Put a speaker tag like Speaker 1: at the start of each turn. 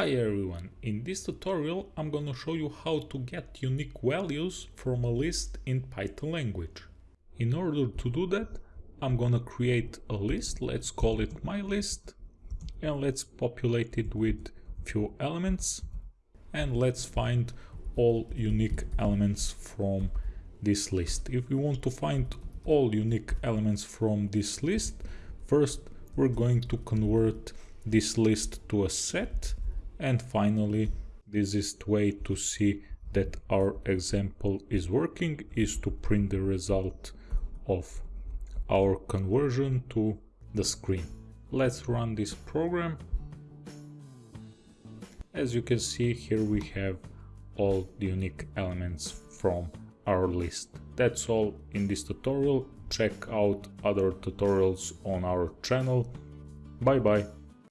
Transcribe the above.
Speaker 1: Hi everyone, in this tutorial I'm gonna show you how to get unique values from a list in Python language. In order to do that, I'm gonna create a list, let's call it my list, and let's populate it with few elements, and let's find all unique elements from this list. If we want to find all unique elements from this list, first we're going to convert this list to a set and finally, the easiest way to see that our example is working is to print the result of our conversion to the screen. Let's run this program. As you can see here we have all the unique elements from our list. That's all in this tutorial. Check out other tutorials on our channel. Bye bye.